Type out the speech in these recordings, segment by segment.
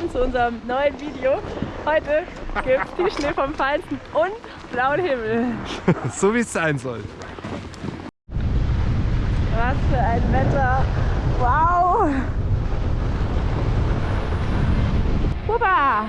willkommen zu unserem neuen Video. Heute gibt es die Schnee vom Feinsten und blauen Himmel. so wie es sein soll. Was für ein Wetter. Wow. Huba.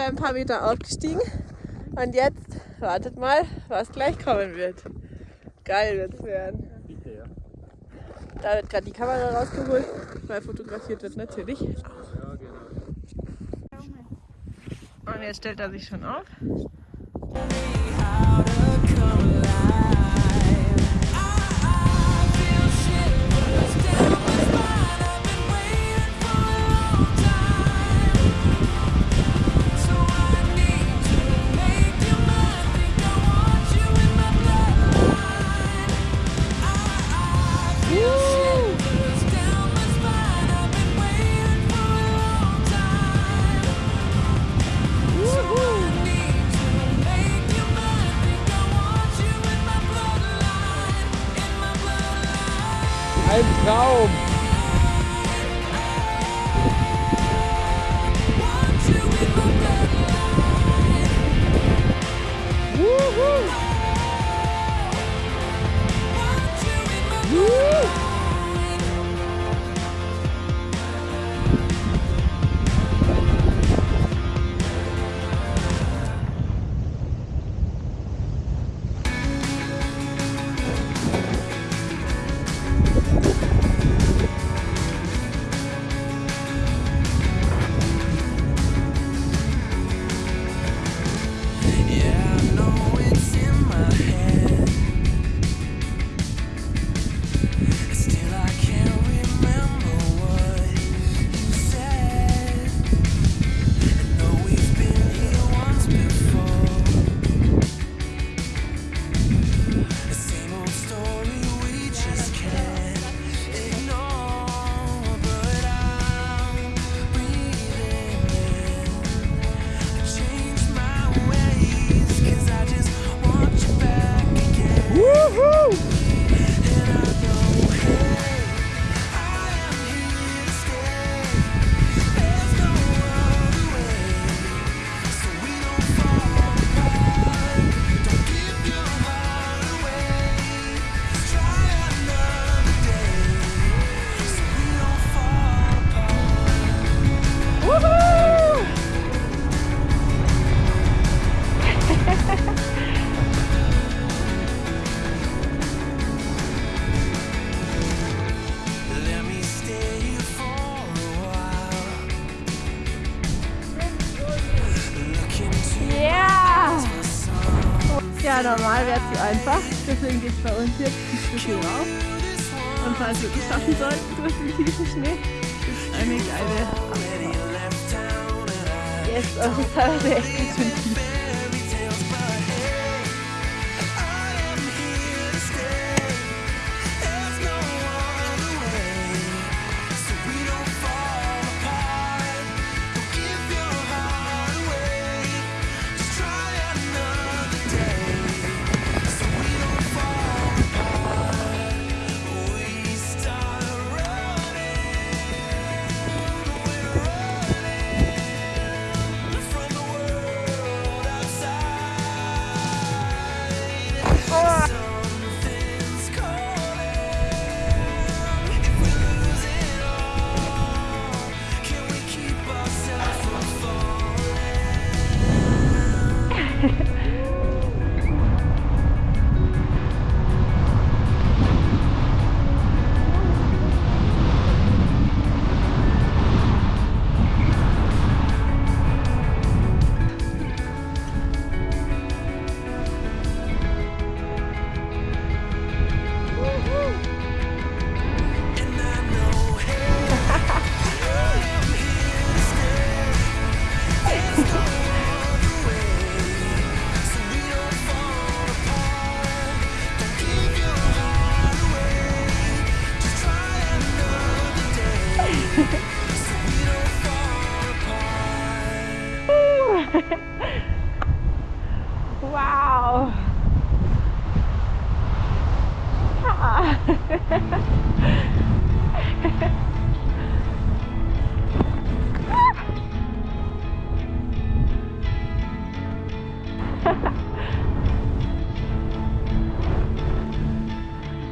Wir ein paar Meter aufgestiegen. Und jetzt, wartet mal, was gleich kommen wird. Geil wird es werden. Da wird gerade die Kamera rausgeholt, weil fotografiert wird natürlich. Und jetzt stellt er sich schon auf. Ein wäre zu einfach, deswegen geht es bei uns jetzt ein Stückchen rauf. Und falls wir es schaffen sollten durch den tiefen Schnee, ist eine geile Abfahrt. Jetzt auf ist teilweise echt ganz schön tief.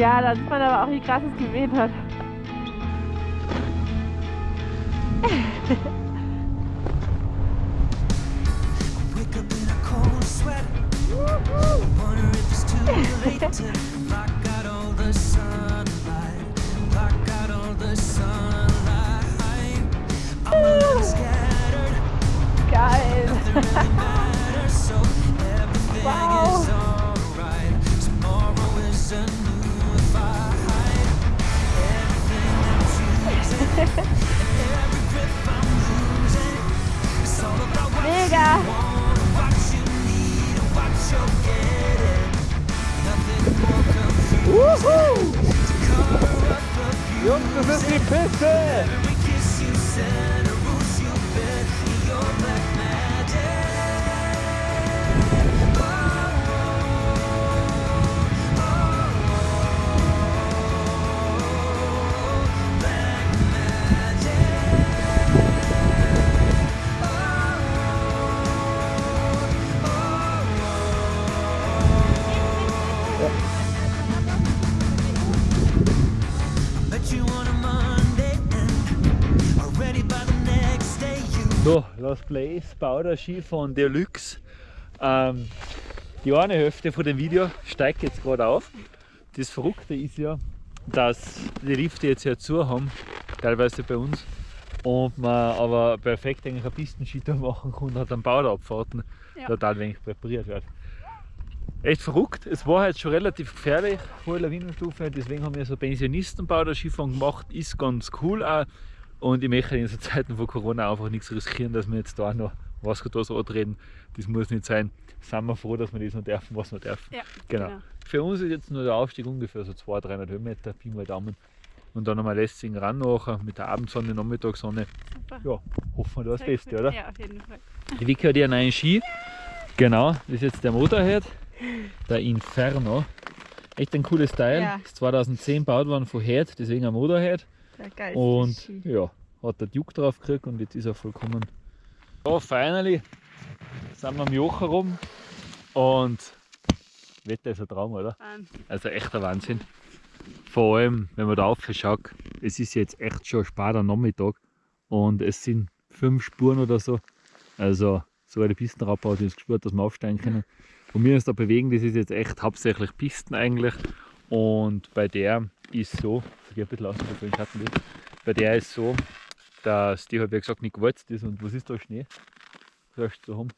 Ja, da sieht man aber auch, wie krass es geweht hat. Lost Place, Bauder-Ski von Deluxe. Ähm, die eine Hälfte von dem Video steigt jetzt gerade auf. Das Verrückte ist ja, dass die Lifte jetzt ja zu haben, teilweise bei uns, und man aber perfekt eigentlich eine Pistenski da machen kann und hat dann Bauderabfahrten Ja. total wenig präpariert wird. Echt verrückt. Es war halt schon relativ gefährlich, hohe Lawinenstufe, deswegen haben wir so Pensionistenbau der Skifahren gemacht, ist ganz cool auch. Und ich möchte in so Zeiten von Corona einfach nichts riskieren, dass wir jetzt da noch was da so antreten. Das muss nicht sein. Sind wir froh, dass wir das noch dürfen, was wir dürfen. Ja, Genau. genau. Für uns ist jetzt nur der Aufstieg ungefähr so 200, 300 Höhenmeter, Pi mal Daumen. Und dann nochmal lässigen ran nachher mit der Abendsonne, Nachmittagssonne. Super. Ja, hoffen wir da das Beste, cool. oder? Ja, auf jeden Fall. Die Vicky hat ihren neuen Ski. Genau, das ist jetzt der Motorhead, der Inferno. Echt ein cooles Teil. Ja. Ist 2010 gebaut worden von Head, deswegen ein Motorhead. Geilste Und ja, hat der Duke drauf gekriegt und jetzt ist er vollkommen. Ja, finally sind wir am Joch herum und Wetter ist ein Traum, oder? Wahnsinn. Also echter Wahnsinn. Vor allem, wenn man da rauf schaut, es ist jetzt echt schon später Nachmittag und es sind fünf Spuren oder so. Also so eine Pistenradbau hat uns gespürt, dass wir aufsteigen können. Und wir uns da bewegen, das ist jetzt echt hauptsächlich Pisten eigentlich. Und bei der ist so, ich gehe ein bisschen aus, weil ich Schatten will. Bei der ist so, dass die halt, wie gesagt, nicht gewalzt ist. Und was ist da Schnee? Sagst du, so haben.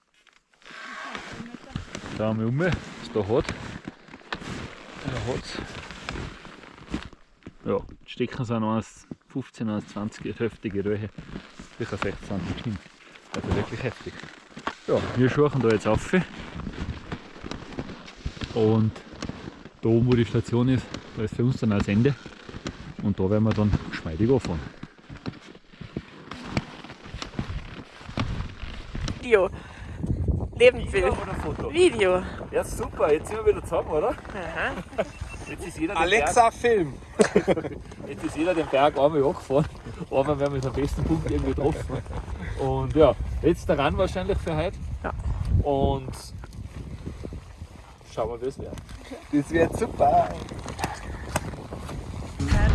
Da haben wir um, was da hat. Da hat's. Ja, die Stecken sind 1,15, 1,20 heftige Röhe. Sicher 16 cm. Also wirklich heftig. Ja, wir schauen da jetzt auf. Und da oben wo die Station ist, da ist für uns dann das Ende und da werden wir dann geschmeidig anfahren. Video. Lebensbild. Video. Ja super, jetzt sind wir wieder zusammen, oder? Aha. Jetzt ist jeder Alexa Berg, Film! jetzt ist jeder den Berg einmal angefahren, aber wir haben jetzt am besten Punkt irgendwie getroffen. Und ja, jetzt der Run wahrscheinlich für heute. Ja. Und schauen wir, wie es wird. Das wird super. Uh -huh.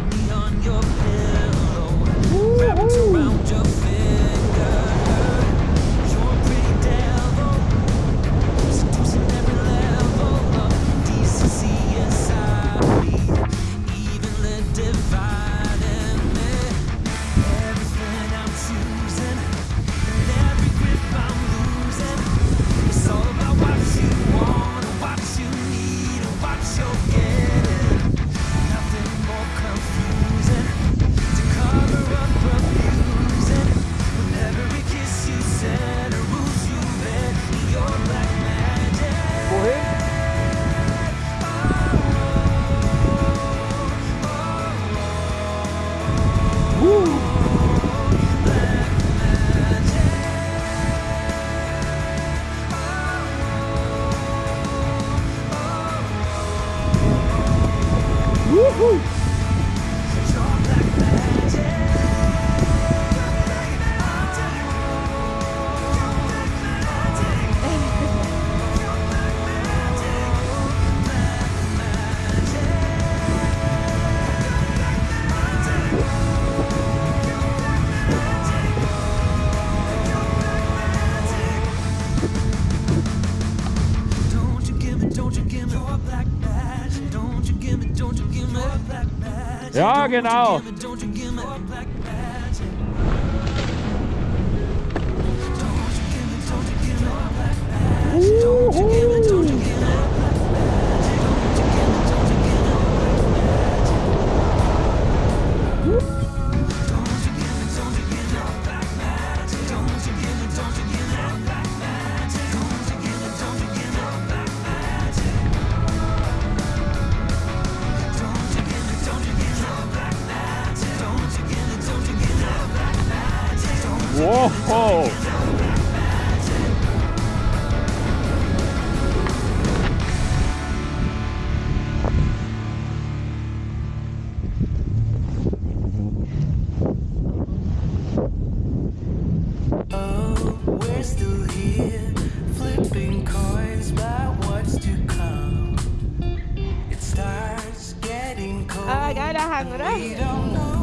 Ja, genau. genau. Uhu. still here, flipping coins by what's to come. It starts getting ah, cold. I gotta hang up.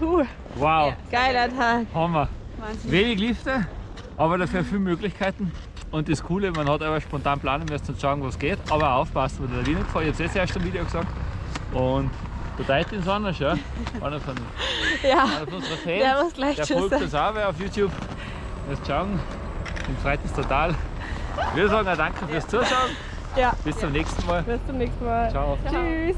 Juhu. Wow, Geiler Tag. Hammer. Wahnsinn. Wenig Lifte, aber dafür viele Möglichkeiten. Und das Coole, man hat aber spontan planen müssen und schauen, was geht. Aber aufpassen mit der Lawinengefahr. Ich habe es jetzt erst im Video gesagt. Und der Titan ist anders, ja. Einer von, Ja, einer von unseren Fans. der Der folgt uns auch auf YouTube. Wirst schauen. Ihm freut uns total. Wir sagen auch danke fürs Zuschauen. Ja, Bis zum nächsten Mal. bis zum nächsten Mal. Ciao. Tschüss.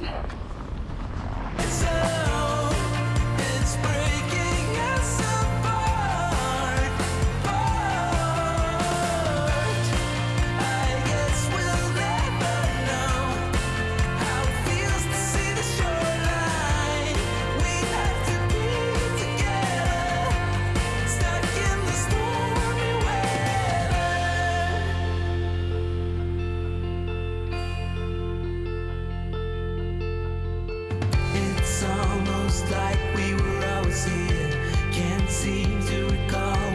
Almost like we were always here. Can't seem to recall